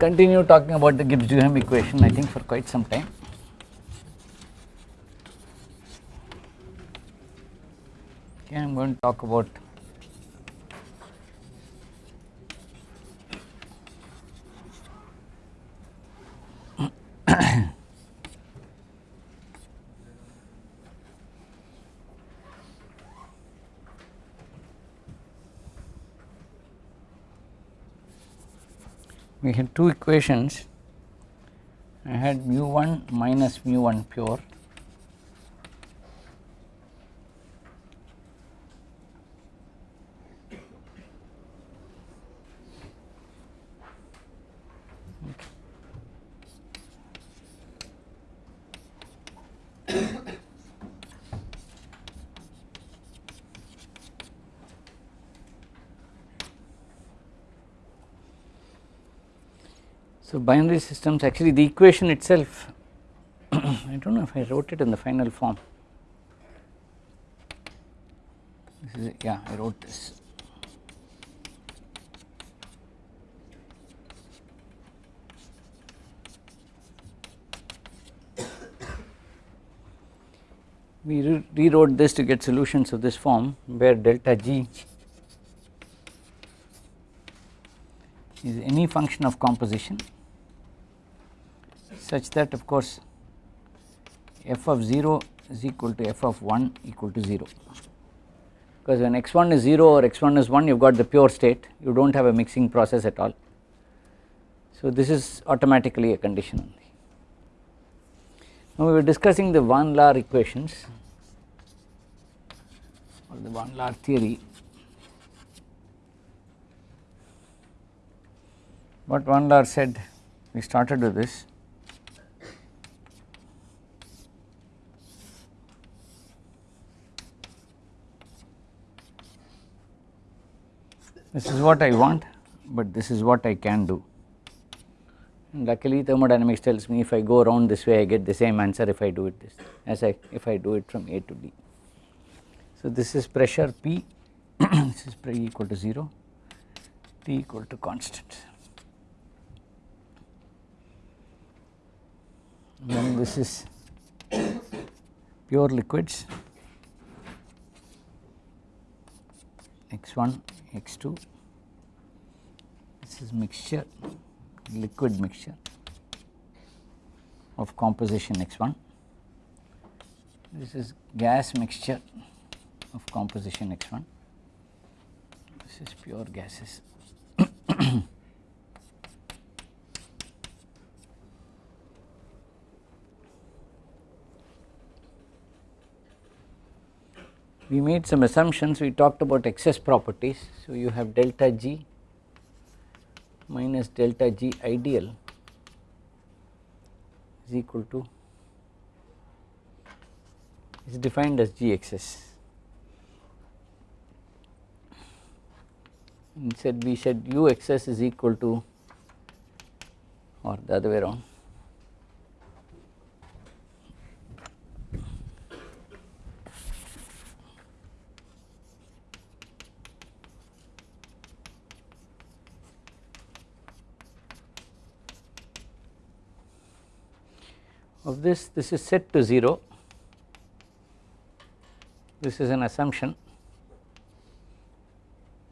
continue talking about the Gibbs-Duhem equation I think for quite some time. Okay, I am going to talk about we had two equations. I had mu 1 minus mu 1 pure So, binary systems actually the equation itself I do not know if I wrote it in the final form. This is yeah I wrote this. We re rewrote this to get solutions of this form where delta g is any function of composition such that of course f of 0 is equal to f of 1 equal to 0 because when x1 is 0 or x1 is 1 you have got the pure state you do not have a mixing process at all. So this is automatically a condition only. Now we were discussing the Van Laar equations or the Van Laar theory what Van Laar said we started with this this is what I want but this is what I can do. And luckily thermodynamics tells me if I go around this way I get the same answer if I do it this as I if I do it from A to B. So this is pressure P this is P equal to 0 T equal to constant. Then this is pure liquids x1 x2 this is mixture liquid mixture of composition x1 this is gas mixture of composition x1 this is pure gases we made some assumptions. We talked about excess properties. So you have delta g minus delta g ideal is equal to is defined as g excess. Instead, we said u excess is equal to or the other way around of this this is set to 0 this is an assumption.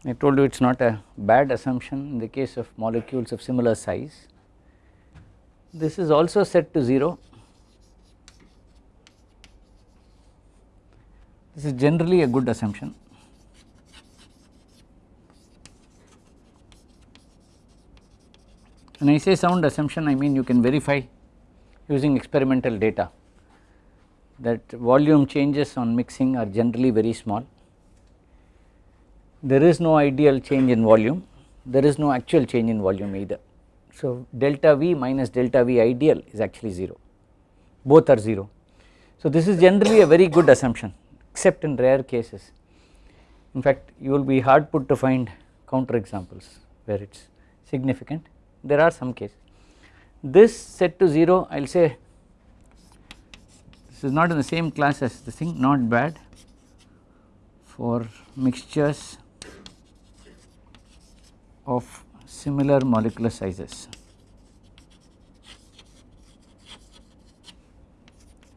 I told you it is not a bad assumption in the case of molecules of similar size. This is also set to 0 this is generally a good assumption. When I say sound assumption I mean you can verify using experimental data that volume changes on mixing are generally very small. There is no ideal change in volume, there is no actual change in volume either. So delta V minus delta V ideal is actually 0, both are 0. So this is generally a very good assumption except in rare cases. In fact you will be hard put to find counter examples where it is significant, there are some cases this set to 0 I will say this is not in the same class as the thing not bad for mixtures of similar molecular sizes.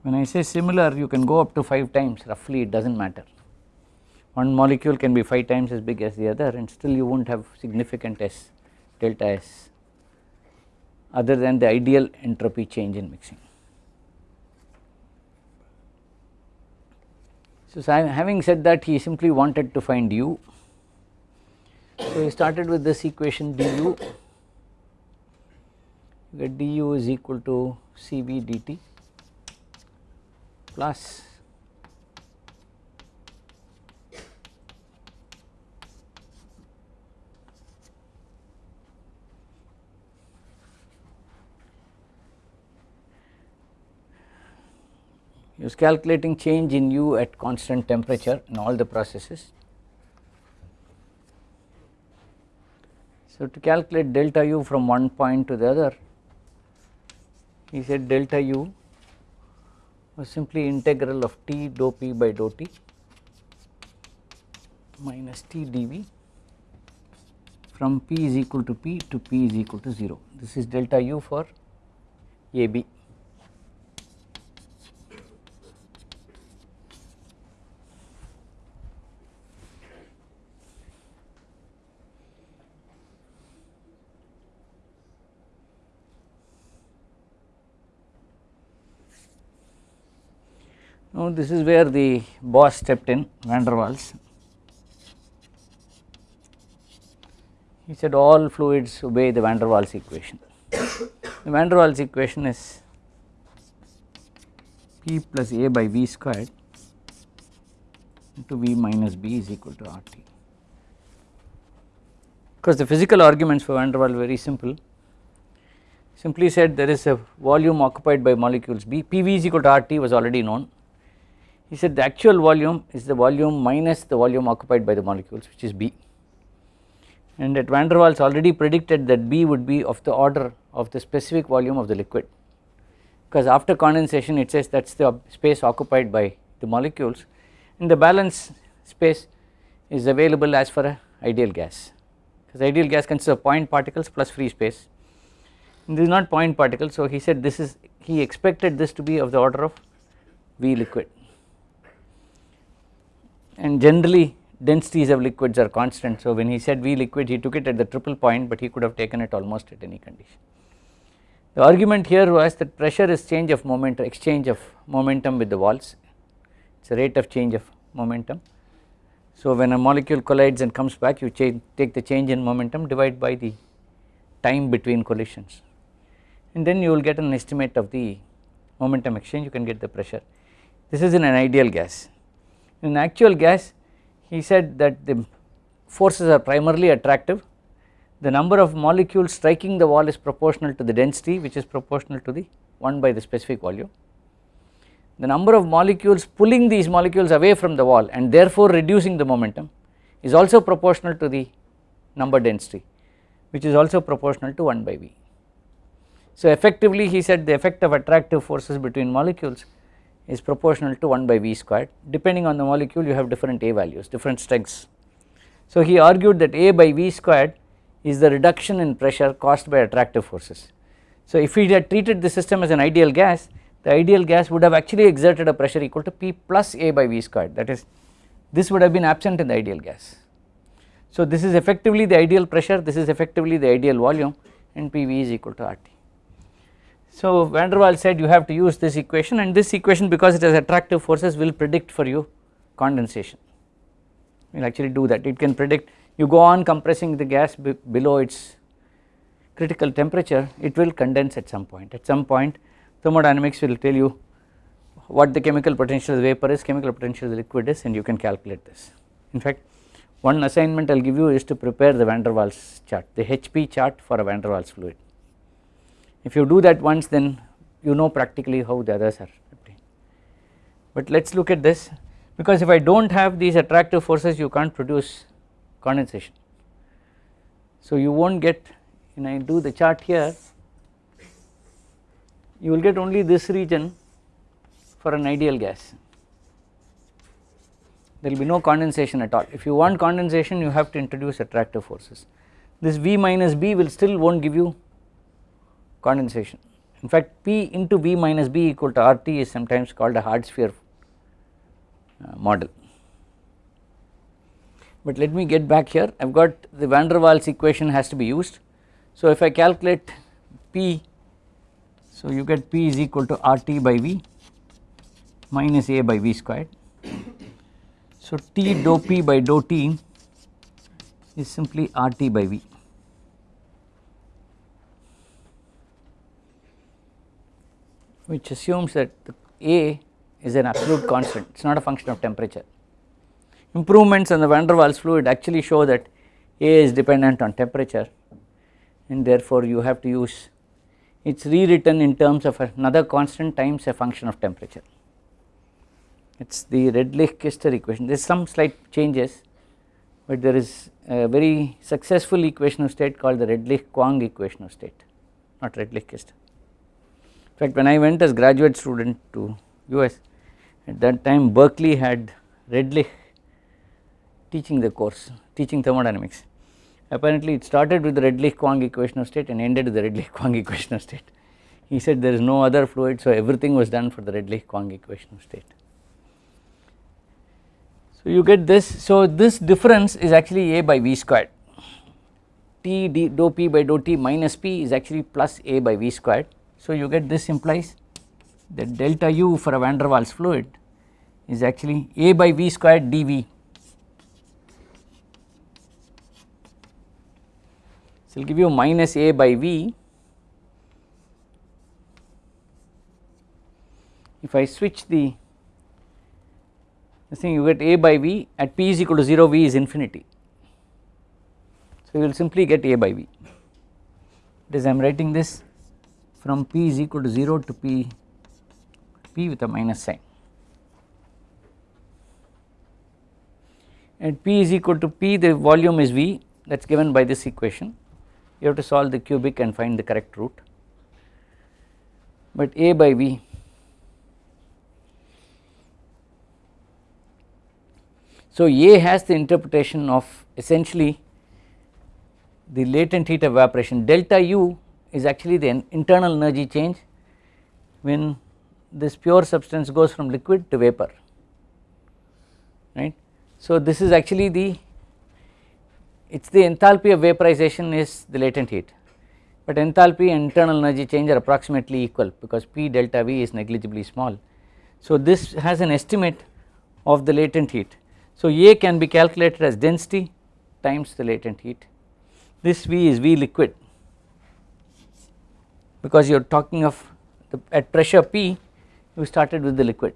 When I say similar you can go up to 5 times roughly it does not matter one molecule can be 5 times as big as the other and still you will not have significant S delta S other than the ideal entropy change in mixing. So, having said that he simply wanted to find u. So, he started with this equation du get du is equal to Cv dt plus he was calculating change in u at constant temperature in all the processes. So, to calculate delta u from one point to the other he said delta u was simply integral of T dou p by dou t minus T dV from p is equal to p to p is equal to 0 this is delta u for AB. Now this is where the boss stepped in van der Waals. He said all fluids obey the van der Waals equation. the van der Waals equation is P plus A by V squared into V minus B is equal to RT. Because the physical arguments for van der Waals very simple simply said there is a volume occupied by molecules B, PV is equal to RT was already known he said the actual volume is the volume minus the volume occupied by the molecules which is B. And that van der Waals already predicted that B would be of the order of the specific volume of the liquid. Because after condensation it says that is the space occupied by the molecules. And the balance space is available as for a ideal gas. Because ideal gas consists of point particles plus free space. And this is not point particles so he said this is he expected this to be of the order of V liquid and generally densities of liquids are constant. So when he said V liquid he took it at the triple point but he could have taken it almost at any condition. The argument here was that pressure is change of momentum exchange of momentum with the walls it is a rate of change of momentum. So when a molecule collides and comes back you take the change in momentum divide by the time between collisions and then you will get an estimate of the momentum exchange you can get the pressure. This is in an ideal gas in actual gas he said that the forces are primarily attractive the number of molecules striking the wall is proportional to the density which is proportional to the 1 by the specific volume. The number of molecules pulling these molecules away from the wall and therefore reducing the momentum is also proportional to the number density which is also proportional to 1 by V. So effectively he said the effect of attractive forces between molecules is proportional to 1 by V squared depending on the molecule you have different A values different strengths. So he argued that A by V squared is the reduction in pressure caused by attractive forces. So if we had treated the system as an ideal gas the ideal gas would have actually exerted a pressure equal to P plus A by V squared that is this would have been absent in the ideal gas. So this is effectively the ideal pressure this is effectively the ideal volume and PV is equal to RT. So van der Waals said you have to use this equation and this equation because it has attractive forces will predict for you condensation. We will actually do that. It can predict you go on compressing the gas below its critical temperature it will condense at some point. At some point thermodynamics will tell you what the chemical potential of the vapor is chemical potential of the liquid is and you can calculate this. In fact one assignment I will give you is to prepare the van der Waals chart the HP chart for a van der Waals fluid if you do that once then you know practically how the others are obtained. But let us look at this because if I do not have these attractive forces you can't produce condensation. So you will not get when I do the chart here you will get only this region for an ideal gas there will be no condensation at all if you want condensation you have to introduce attractive forces this V minus B will still will not give you condensation in fact P into V minus B equal to RT is sometimes called a hard sphere uh, model. But let me get back here I have got the van der Waals equation has to be used. So if I calculate P so you get P is equal to RT by V minus A by V squared. So T dou P by dou T is simply RT by V. which assumes that A is an absolute constant it is not a function of temperature. Improvements on the van der Waals fluid actually show that A is dependent on temperature and therefore you have to use it is rewritten in terms of another constant times a function of temperature. It is the Redlich-Kister equation there is some slight changes but there is a very successful equation of state called the Redlich-Kwong equation of state not Redlich-Kister fact when I went as graduate student to US at that time Berkeley had Redlich teaching the course teaching thermodynamics apparently it started with the Redlich-Kwong equation of state and ended with the Redlich-Kwong equation of state. He said there is no other fluid so everything was done for the Redlich-Kwong equation of state. So you get this so this difference is actually A by V squared T d dou P by dou T minus P is actually plus A by V squared so you get this implies that delta u for a van der Waals fluid is actually A by V squared dV. So it will give you minus A by V if I switch the this thing you get A by V at P is equal to 0 V is infinity. So you will simply get A by V that is I am writing this from p is equal to 0 to p p with a minus sign. And p is equal to p the volume is v that is given by this equation. You have to solve the cubic and find the correct root. But a by v so a has the interpretation of essentially the latent heat of evaporation. Delta u is actually the internal energy change when this pure substance goes from liquid to vapor right. So this is actually the it is the enthalpy of vaporization is the latent heat but enthalpy and internal energy change are approximately equal because P delta V is negligibly small. So this has an estimate of the latent heat. So A can be calculated as density times the latent heat this V is V liquid because you are talking of the, at pressure P you started with the liquid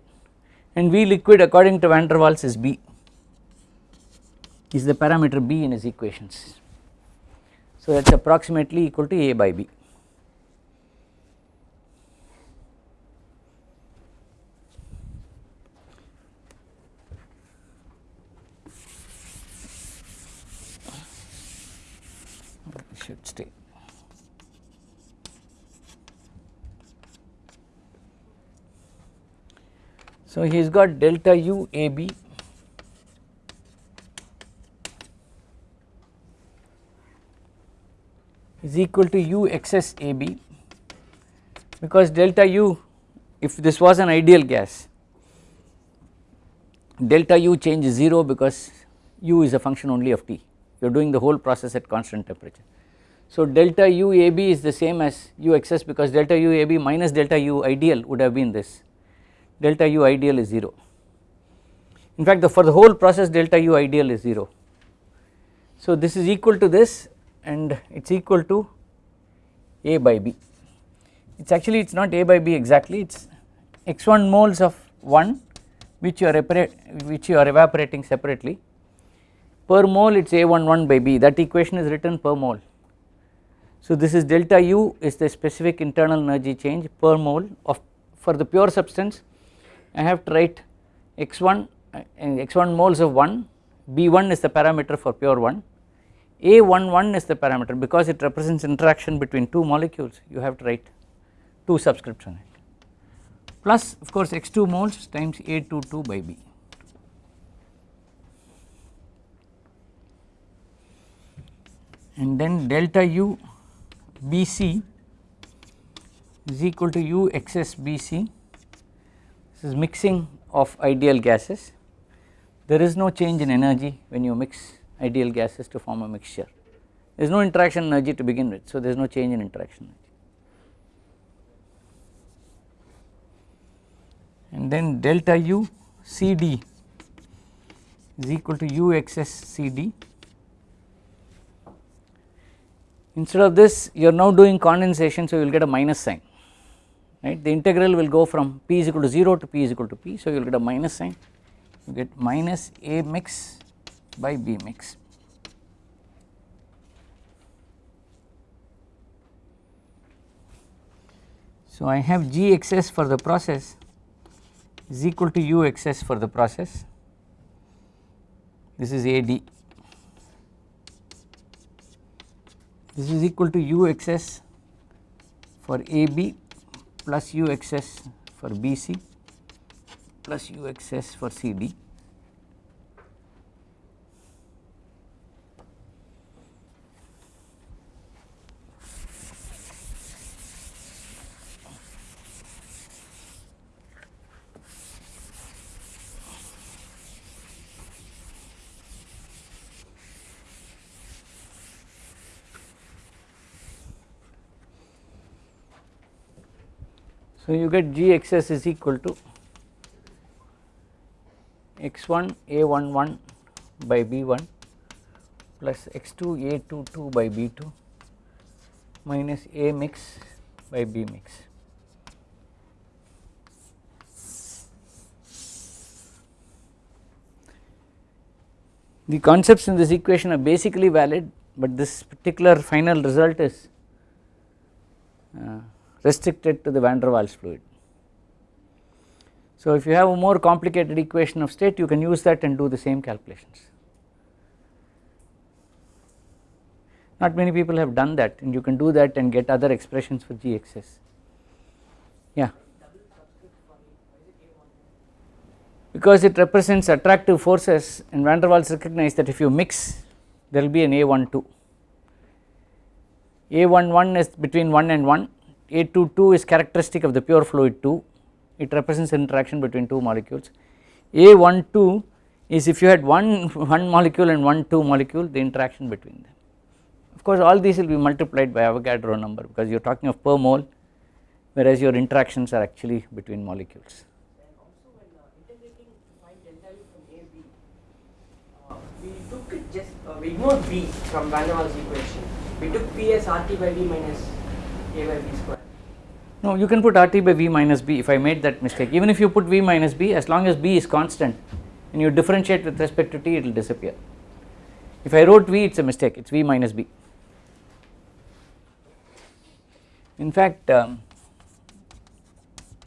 and V liquid according to van der Waals is B is the parameter B in his equations. So that is approximately equal to A by B. should stay. So he has got delta u a b. Is equal to u excess a b. Because delta u if this was an ideal gas delta u change is 0 because u is a function only of T. You are doing the whole process at constant temperature. So delta u a b is the same as u excess because delta u a b minus delta u ideal would have been this delta u ideal is 0. In fact the for the whole process delta u ideal is 0. So this is equal to this and it is equal to A by B. It is actually it is not A by B exactly it is x1 moles of 1 which you are which you are evaporating separately per mole it is A11 by B that equation is written per mole. So this is delta U is the specific internal energy change per mole of for the pure substance I have to write x1 and uh, x1 moles of 1 b1 is the parameter for pure 1 a11 is the parameter because it represents interaction between two molecules. You have to write two subscripts on it. Plus of course x2 moles times a22 by b. And then delta u bc is equal to u excess Bc is mixing of ideal gases. There is no change in energy when you mix ideal gases to form a mixture. There is no interaction energy to begin with so there is no change in interaction energy. And then delta u CD is equal to u excess CD instead of this you are now doing condensation so you will get a minus sign right? The integral will go from p is equal to 0 to p is equal to p. So you will get a minus sign. You get minus a mix by b mix. So I have g excess for the process is equal to u excess for the process. This is AD this is equal to u excess for AB plus u excess for BC plus u excess for CD So, you get G excess is equal to x1 a11 by b1 plus x2 a22 by b2 minus a mix by b mix. The concepts in this equation are basically valid, but this particular final result is uh, restricted to the van der Waals fluid. So, if you have a more complicated equation of state you can use that and do the same calculations. Not many people have done that and you can do that and get other expressions for G excess. Yeah. Because it represents attractive forces and van der Waals recognize that if you mix there will be an A12. A11 is between 1 and 1 a22 is characteristic of the pure fluid 2 it represents interaction between two molecules A12 is if you had one one molecule and one two molecule the interaction between them of course all these will be multiplied by Avogadro number because you are talking of per mole whereas your interactions are actually between molecules. We took just, uh, we ignored B from Van der Waals equation. We took P as RT by V minus By B square. No you can put RT by V minus B if I made that mistake even if you put V minus B as long as B is constant and you differentiate with respect to T it will disappear. If I wrote V it is a mistake it is V minus B. In fact um,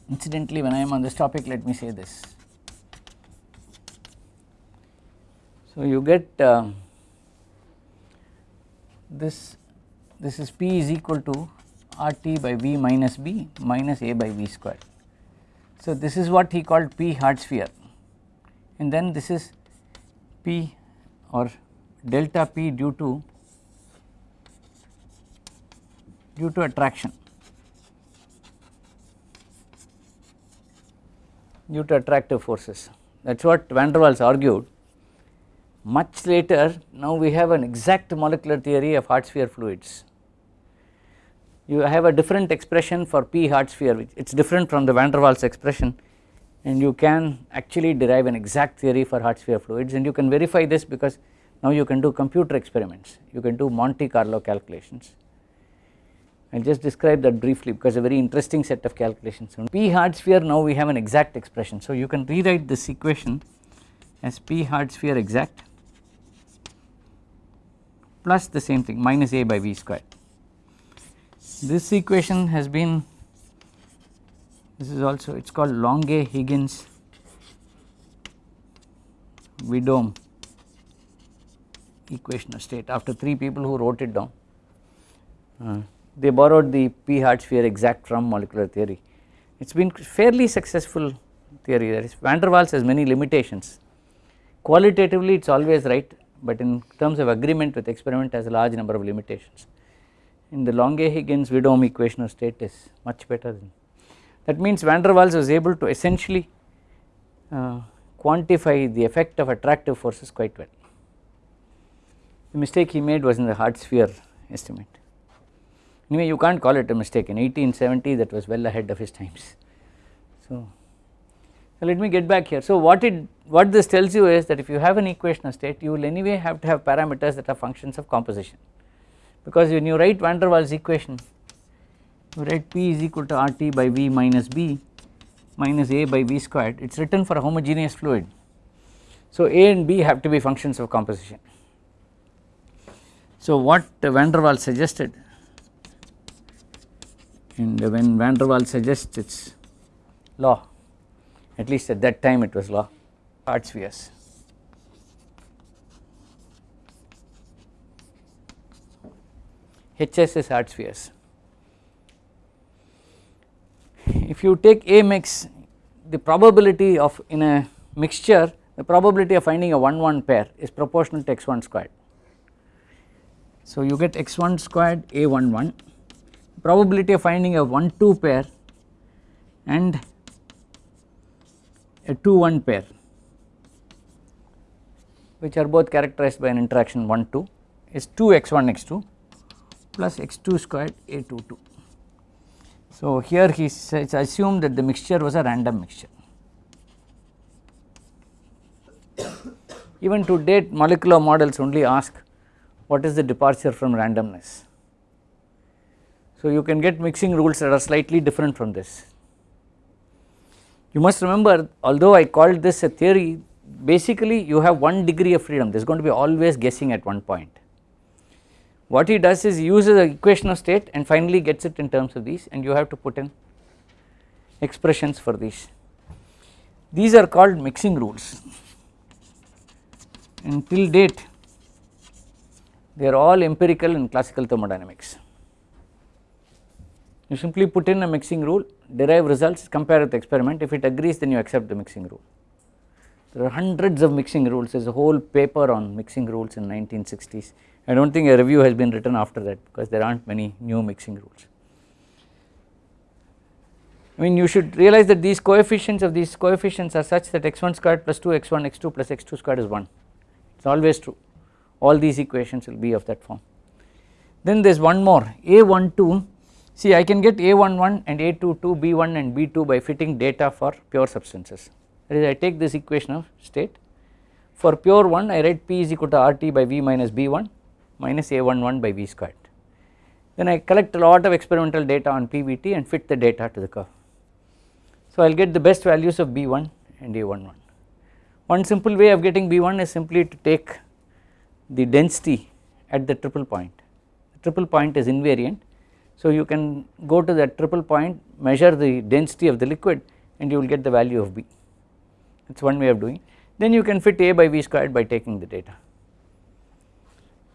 incidentally when I am on this topic let me say this. So you get uh, this this is P is equal to RT by V minus B minus A by V square. So this is what he called P hard sphere and then this is P or delta P due to due to attraction due to attractive forces that is what van der Waals argued. Much later now we have an exact molecular theory of hard sphere fluids. You have a different expression for P hard sphere which it is different from the van der Waals expression and you can actually derive an exact theory for hard sphere fluids and you can verify this because now you can do computer experiments, you can do Monte Carlo calculations. I will just describe that briefly because a very interesting set of calculations. On P hard sphere now we have an exact expression. So you can rewrite this equation as P hard sphere exact plus the same thing minus A by V square. This equation has been this is also it is called Longuet Higgins Widom equation of state after 3 people who wrote it down. Uh, they borrowed the p hard sphere exact from molecular theory. It has been fairly successful theory that is van der Waals has many limitations. Qualitatively it is always right but in terms of agreement with experiment has a large number of limitations in the Longuet Higgins Widom equation of state is much better than that means van der Waals was able to essentially uh, quantify the effect of attractive forces quite well. The mistake he made was in the hard sphere estimate. Anyway, you can't call it a mistake in 1870 that was well ahead of his times. So, so let me get back here. So, what it what this tells you is that if you have an equation of state you will anyway have to have parameters that are functions of composition because when you write van der Waals equation you write P is equal to RT by V minus B minus A by V squared it is written for a homogeneous fluid. So, A and B have to be functions of composition. So, what van der Waals suggested and when van der Waals suggests its law at least at that time it was law hard spheres. HS is hard spheres. If you take A mix the probability of in a mixture the probability of finding a 1 1 pair is proportional to x1 squared. So you get x1 squared a 1 1 probability of finding a 1 2 pair and a 2 1 pair which are both characterized by an interaction 1 2 is 2 x 1 x 2 plus x 2 squared a 2 2. So here he says assumed that the mixture was a random mixture. Even to date molecular models only ask what is the departure from randomness. So you can get mixing rules that are slightly different from this. You must remember although I called this a theory basically you have one degree of freedom there is going to be always guessing at one point. What he does is he uses the equation of state and finally gets it in terms of these and you have to put in expressions for these. These are called mixing rules until date they are all empirical in classical thermodynamics. You simply put in a mixing rule derive results compare with the experiment if it agrees then you accept the mixing rule. There are hundreds of mixing rules there is a whole paper on mixing rules in 1960s I do not think a review has been written after that because there are not many new mixing rules. I mean you should realize that these coefficients of these coefficients are such that x1 squared plus 2 x1 x2 plus x2 squared is 1 it is always true. All these equations will be of that form. Then there is one more a12 see I can get a11 and a22 b1 and b2 by fitting data for pure substances. That is I take this equation of state. For pure one I write p is equal to RT by V minus B1 minus A11 by V squared. Then I collect a lot of experimental data on PVT and fit the data to the curve. So I will get the best values of B1 and A11. One simple way of getting B1 is simply to take the density at the triple point. The triple point is invariant. So you can go to that triple point measure the density of the liquid and you will get the value of B that is one way of doing then you can fit A by V squared by taking the data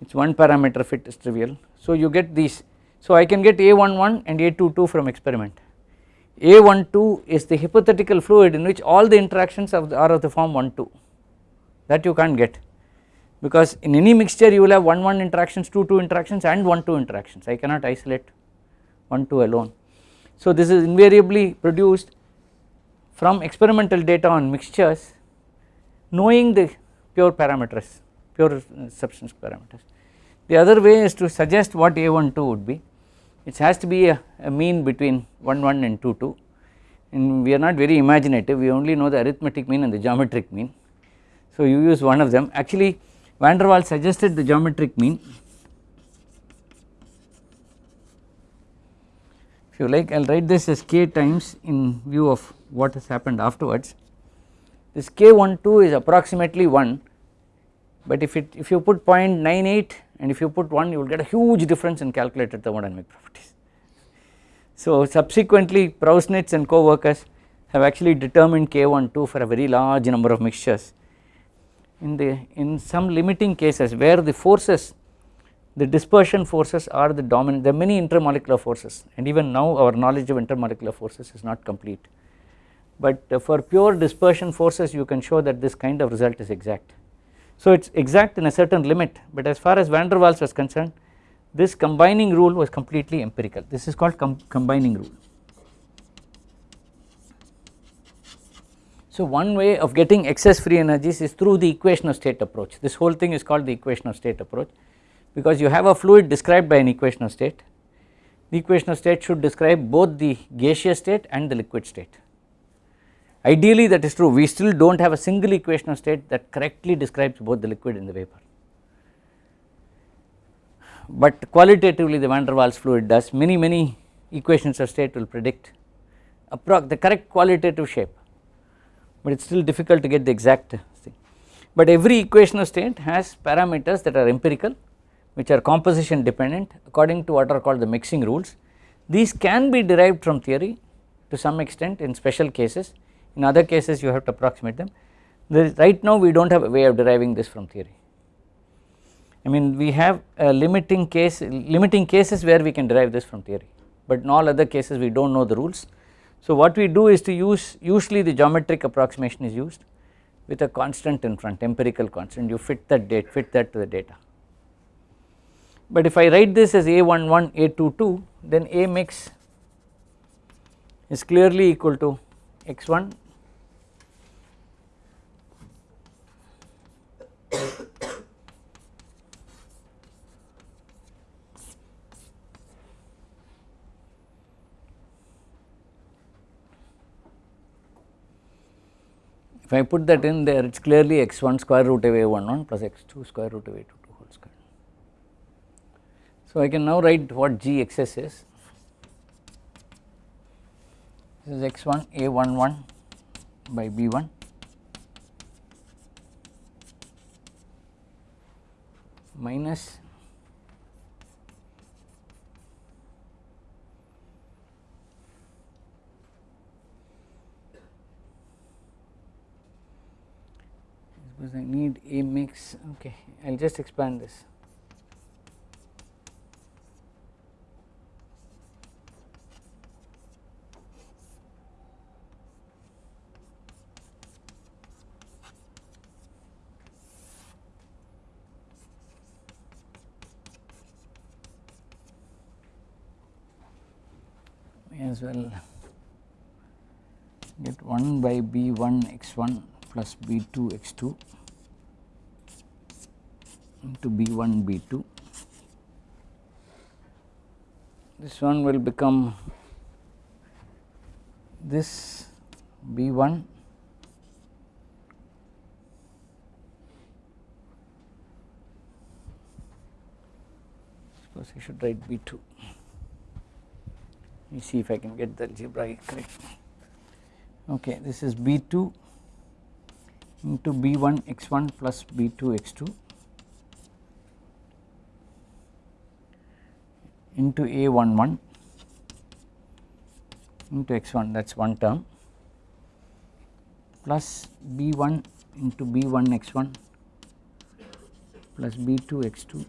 it is one parameter fit is trivial. So you get these. So I can get A11 and A22 from experiment. A12 is the hypothetical fluid in which all the interactions the are of the form 1 2 that you can't get. Because in any mixture you will have 1 1 interactions 2 2 interactions and 1 2 interactions. I cannot isolate 1 2 alone. So this is invariably produced from experimental data on mixtures knowing the pure parameters pure substance parameters. The other way is to suggest what A12 would be. It has to be a, a mean between 1 1 and 2 2 and we are not very imaginative. We only know the arithmetic mean and the geometric mean. So you use one of them. Actually van der Waals suggested the geometric mean. If you like I will write this as k times in view of what has happened afterwards. This k12 is approximately 1 but if it if you put 0.98 and if you put 1 you will get a huge difference in calculated thermodynamic properties. So subsequently Prausnitz and co-workers have actually determined k12 for a very large number of mixtures in the in some limiting cases where the forces the dispersion forces are the dominant there are many intermolecular forces and even now our knowledge of intermolecular forces is not complete but uh, for pure dispersion forces you can show that this kind of result is exact. So it is exact in a certain limit but as far as van der Waals was concerned this combining rule was completely empirical this is called com combining rule. So one way of getting excess free energies is through the equation of state approach this whole thing is called the equation of state approach because you have a fluid described by an equation of state the equation of state should describe both the gaseous state and the liquid state. Ideally that is true we still do not have a single equation of state that correctly describes both the liquid and the vapor but qualitatively the van der Waals fluid does many many equations of state will predict the correct qualitative shape but it is still difficult to get the exact thing. But every equation of state has parameters that are empirical which are composition dependent according to what are called the mixing rules. These can be derived from theory to some extent in special cases in other cases you have to approximate them. right now we do not have a way of deriving this from theory. I mean we have a limiting case limiting cases where we can derive this from theory but in all other cases we do not know the rules. So what we do is to use usually the geometric approximation is used with a constant in front empirical constant you fit that date fit that to the data. But if I write this as A11 A22 then A mix is clearly equal to x1 if I put that in there it is clearly x1 square root of a11 plus x2 square root of a22 whole square. So I can now write what gxs is this is x1 a11 by b1 minus suppose I need a mix okay I will just expand this. May as well get 1 by b1 x1 plus b2 x2 into b1 b2 this one will become this b1 suppose I should write b2 let me see if I can get the algebra correct. Okay this is b2 into b1 x1 plus b2 x2 into a11 into x1 that is one term plus b1 into b1 x1 plus b2 x2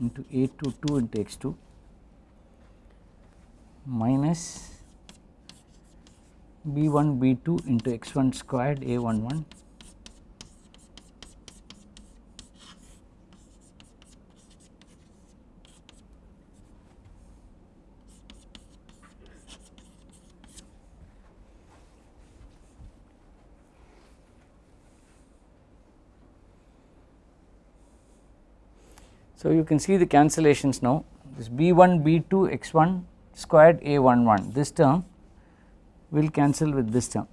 into a22 into x2 minus b1 b2 into x1 squared a11 So you can see the cancellations now. This b1 b2 x1 squared a11 this term will cancel with this term.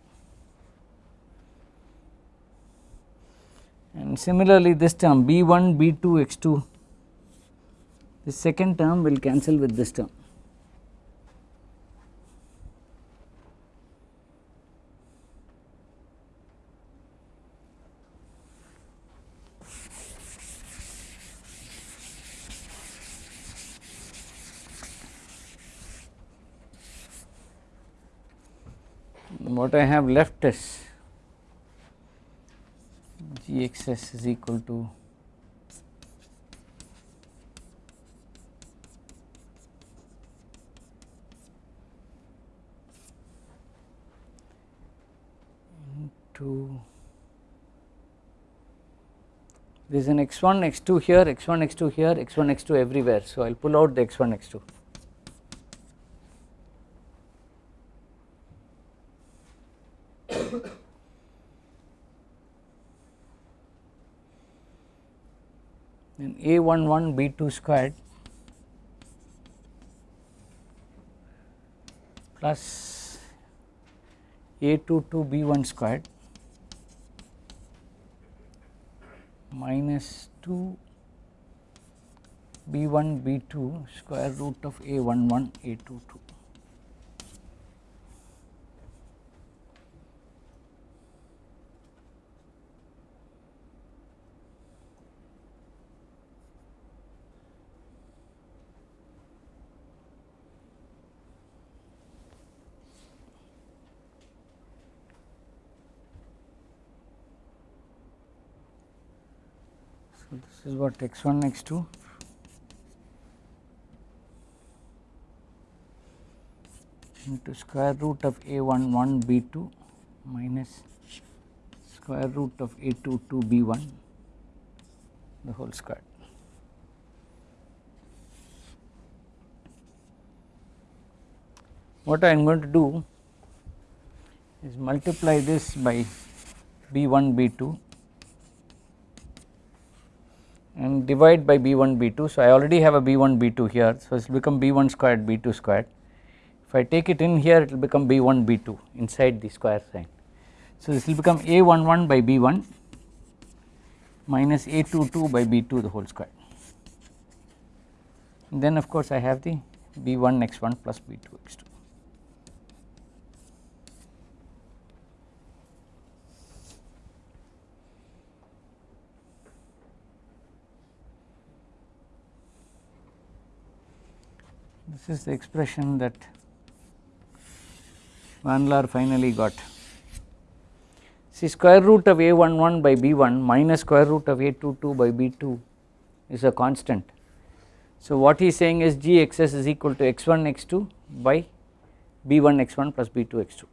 And similarly this term b1 b2 x2 the second term will cancel with this term what I have left is Gxs is equal to into there is an x1 x2 here x1 x2 here x1 x2 everywhere. So I will pull out the x1 x2 then a11 b2 squared plus a22 b1 squared minus 2 b1 b2 square root of a11 a22. So, this is what x1 x2 into square root of a11 b2 minus square root of a22 b1 the whole square. What I am going to do is multiply this by b1 b2 and divide by b1 b2. So, I already have a b1 b2 here. So, it will become b1 squared b2 squared. If I take it in here it will become b1 b2 inside the square sign. So, this will become a11 by b1 minus a22 by b2 the whole square. And then of course, I have the b1 x1 plus b2 x2. This is the expression that Van Laar finally got. See square root of a11 by b1 minus square root of a22 by b2 is a constant. So, what he is saying is gxs is equal to x1 x2 by b1 x1 plus b2 x2.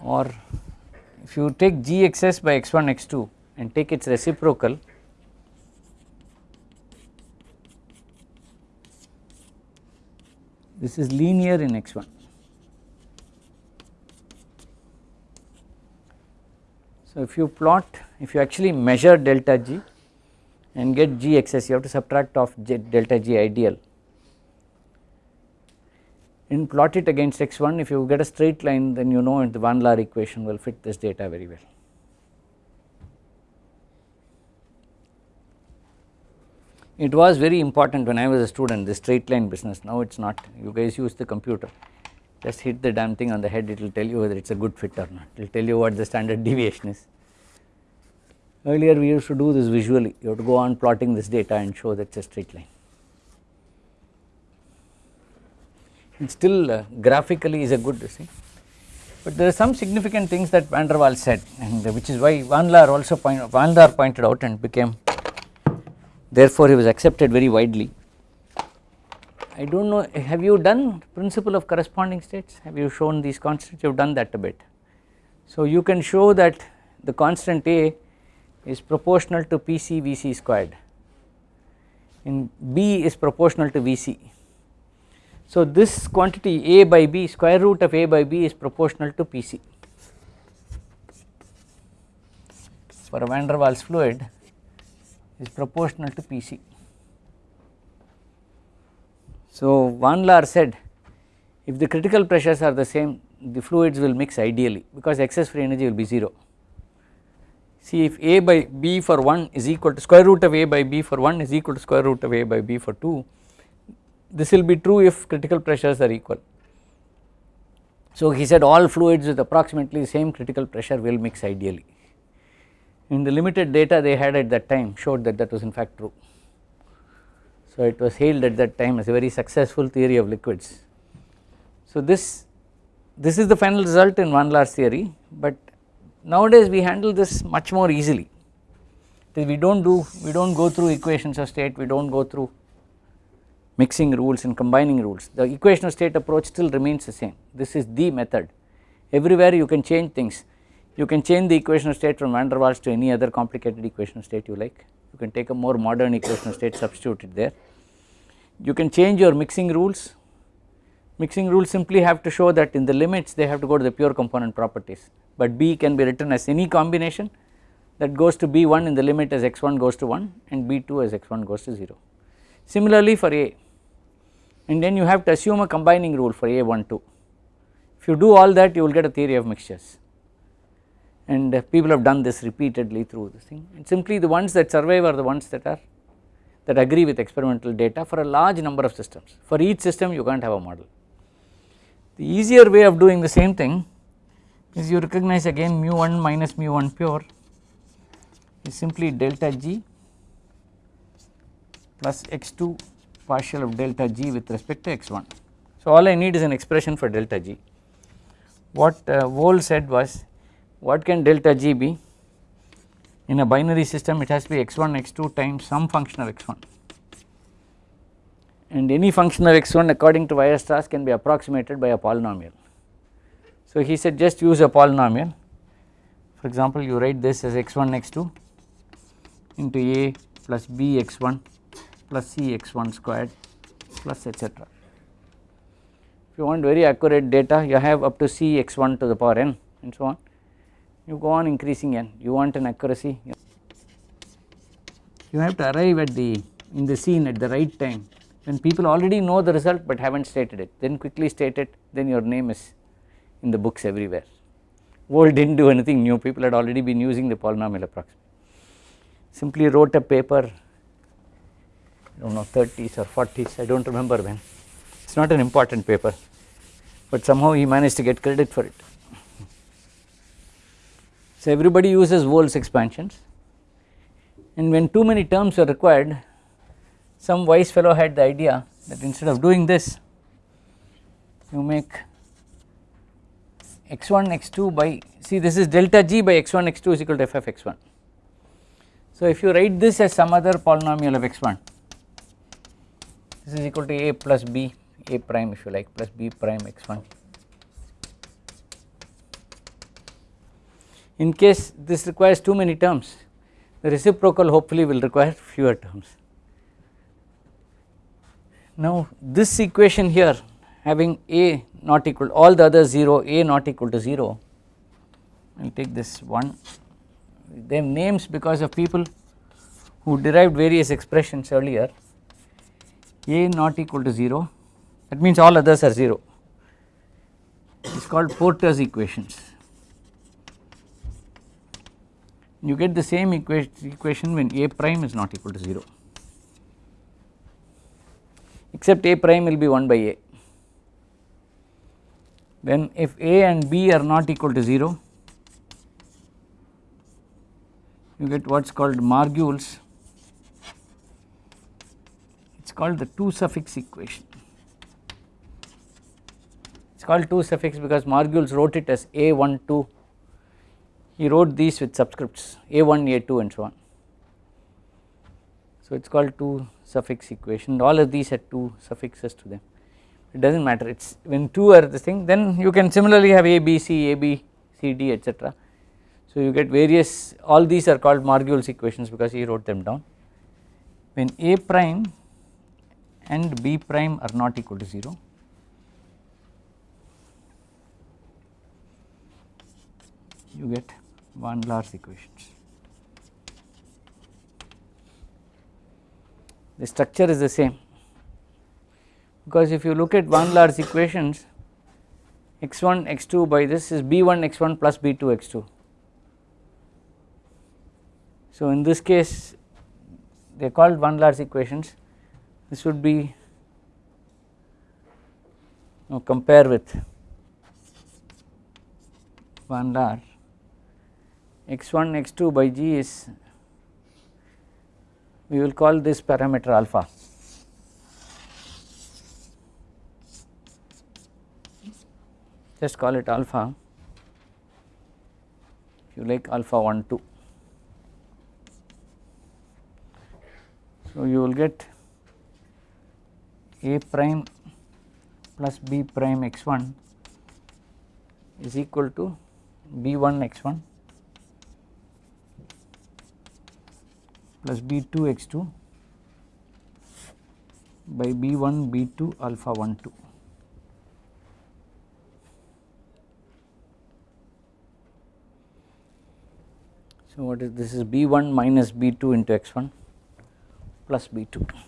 or if you take gxs by x1 x2 and take its reciprocal this is linear in x1 so if you plot if you actually measure delta g and get gxs you have to subtract off delta g ideal and plot it against x1 if you get a straight line then you know the Van Laar equation will fit this data very well. It was very important when I was a student the straight line business now it is not you guys use the computer just hit the damn thing on the head it will tell you whether it is a good fit or not it will tell you what the standard deviation is. Earlier we used to do this visually you have to go on plotting this data and show that it is a straight line. It still uh, graphically is a good see. But there are some significant things that Van der Waals said and which is why Van Laar also point Van Laar pointed out and became therefore he was accepted very widely. I do not know have you done principle of corresponding states? Have you shown these constants? You have done that a bit. So you can show that the constant A is proportional to PC Vc squared. And B is proportional to Vc so, this quantity A by B square root of A by B is proportional to Pc for a van der Waals fluid is proportional to Pc. So, Van Laar said if the critical pressures are the same the fluids will mix ideally because excess free energy will be 0. See if A by B for 1 is equal to square root of A by B for 1 is equal to square root of A by B for 2 this will be true if critical pressures are equal. So he said all fluids with approximately the same critical pressure will mix ideally. In the limited data they had at that time showed that that was in fact true. So it was hailed at that time as a very successful theory of liquids. So this this is the final result in Van Laar's theory but nowadays we handle this much more easily. We do not do we do not go through equations of state we do not go through mixing rules and combining rules. The equation of state approach still remains the same. This is the method. Everywhere you can change things. You can change the equation of state from van der Waals to any other complicated equation of state you like. You can take a more modern equation of state substitute it there. You can change your mixing rules. Mixing rules simply have to show that in the limits they have to go to the pure component properties. But B can be written as any combination that goes to B1 in the limit as x1 goes to 1 and B2 as x1 goes to 0. Similarly for A and then you have to assume a combining rule for A12 if you do all that you will get a theory of mixtures. And uh, people have done this repeatedly through this thing. And simply the ones that survive are the ones that are that agree with experimental data for a large number of systems. For each system you can't have a model. The easier way of doing the same thing is you recognize again mu 1 minus mu 1 pure is simply delta g plus x2 partial of delta g with respect to x1. So all I need is an expression for delta g. What uh, Wohl said was what can delta g be in a binary system it has to be x1 x2 times some function of x1 and any function of x1 according to Weierstrass can be approximated by a polynomial. So he said just use a polynomial for example you write this as x1 x2 into a plus b x1 plus c x1 squared plus etc. If you want very accurate data you have up to c x1 to the power n and so on. You go on increasing n. You want an accuracy you have to arrive at the in the scene at the right time. When people already know the result but have not stated it then quickly state it then your name is in the books everywhere. Wohl did not do anything. New people had already been using the polynomial approximation simply wrote a paper I do not know 30s or 40s I do not remember when it is not an important paper but somehow he managed to get credit for it. So everybody uses Wohl's expansions and when too many terms are required some wise fellow had the idea that instead of doing this you make x1 x2 by see this is delta g by x1 x2 is equal to f of x1. So if you write this as some other polynomial of x1 this is equal to a plus b a prime if you like plus b prime x1 in case this requires too many terms the reciprocal hopefully will require fewer terms. Now this equation here having a not equal all the other 0 a not equal to 0 I will take this one. They have names because of people who derived various expressions earlier a not equal to 0 that means all others are 0 it is called Porter's equations. You get the same equation when a prime is not equal to 0 except a prime will be 1 by a. Then if a and b are not equal to 0 you get what is called Margules called the 2 suffix equation. It is called 2 suffix because Margules wrote it as a12 he wrote these with subscripts a1 a2 and so on. So it is called 2 suffix equation. All of these had 2 suffixes to them. It does not matter. It is when 2 are the thing then you can similarly have a b c a b c d etc so you get various all these are called Margules equations because he wrote them down. When A prime and B prime are not equal to 0 you get van Laar's equations. The structure is the same because if you look at van Laar's equations x1 x2 by this is b1 x1 plus b2 x2 so, in this case they are called van Laar's equations this would be now compare with van Laar x1 x2 by g is we will call this parameter alpha. Just call it alpha. If you like alpha 1 2 So, you will get a prime plus b prime x1 is equal to b1 x1 plus b2 x2 by b1 b2 alpha 1 2. So, what is this is b1 minus b2 into x1 plus b2.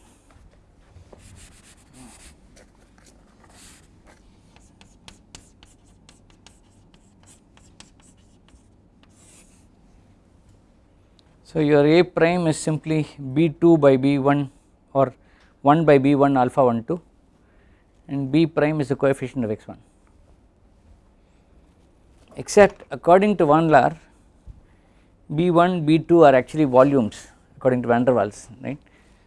So, your A prime is simply B2 by B1 or 1 by B1 alpha 1 2 and B prime is the coefficient of x1 except according to Van Laar B1 B2 are actually volumes according to van der Waals right.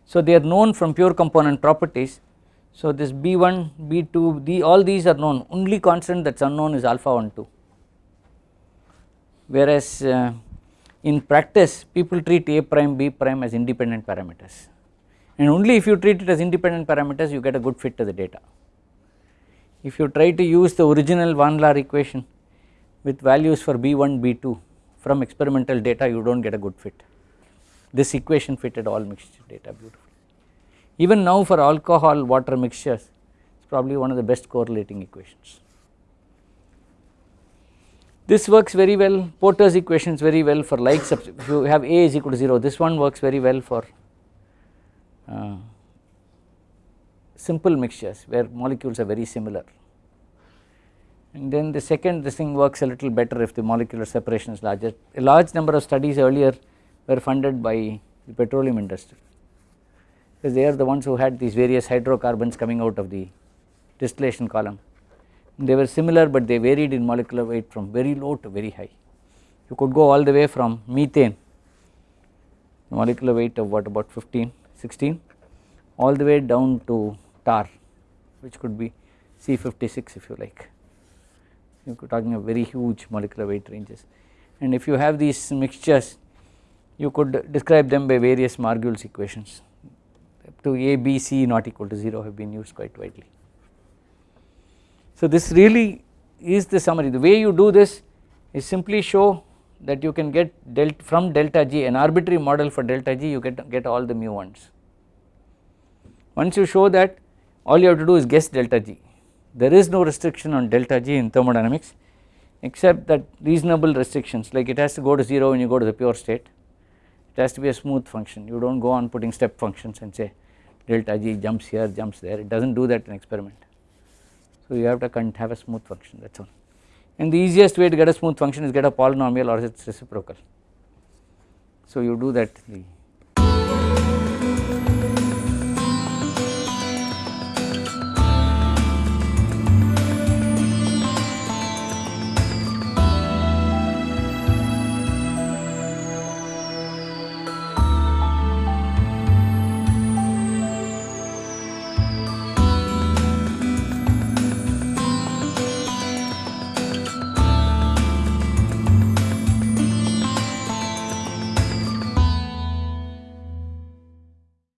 So, they are known from pure component properties. So, this B1 B2 the all these are known only constant that is unknown is alpha 1 2 whereas uh, in practice people treat A prime B prime as independent parameters and only if you treat it as independent parameters you get a good fit to the data. If you try to use the original Van Laar equation with values for B1 B2 from experimental data you do not get a good fit. This equation fitted all mixture data beautifully. Even now for alcohol water mixtures it is probably one of the best correlating equations. This works very well. Porter's equations very well for like if you have A is equal to 0 this one works very well for uh, simple mixtures where molecules are very similar. And then the second this thing works a little better if the molecular separation is larger. A large number of studies earlier were funded by the petroleum industry because they are the ones who had these various hydrocarbons coming out of the distillation column they were similar but they varied in molecular weight from very low to very high. You could go all the way from methane molecular weight of what about 15 16 all the way down to tar which could be C56 if you like you are talking of very huge molecular weight ranges and if you have these mixtures you could describe them by various Margules equations up to A, B, C not equal to 0 have been used quite widely. So this really is the summary. The way you do this is simply show that you can get delta from delta g an arbitrary model for delta g you get get all the mu ones. Once you show that all you have to do is guess delta g. There is no restriction on delta g in thermodynamics except that reasonable restrictions like it has to go to 0 when you go to the pure state. It has to be a smooth function. You do not go on putting step functions and say delta g jumps here jumps there. It does not do that in experiment so you have to have a smooth function that is all and the easiest way to get a smooth function is get a polynomial or it is reciprocal. So you do that